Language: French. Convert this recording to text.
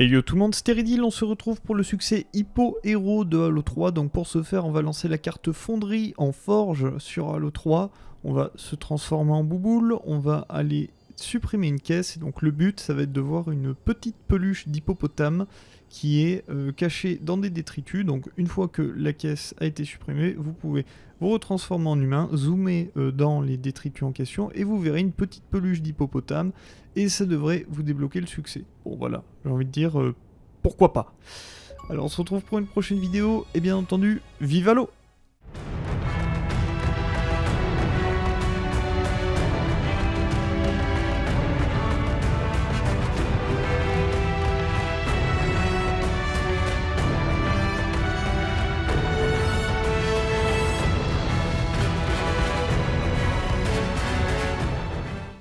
Et yo tout le monde, Stéridil, on se retrouve pour le succès Hippo Héros de Halo 3. Donc pour ce faire, on va lancer la carte fonderie en forge sur Halo 3. On va se transformer en bouboule, on va aller supprimer une caisse. Et donc le but, ça va être de voir une petite peluche d'hippopotame qui est euh, cachée dans des détritus. Donc une fois que la caisse a été supprimée, vous pouvez vous retransformer en humain, zoomer euh, dans les détritus en question et vous verrez une petite peluche d'hippopotame et ça devrait vous débloquer le succès. Bon voilà, j'ai envie de dire euh, pourquoi pas. Alors on se retrouve pour une prochaine vidéo et bien entendu, vive à l'eau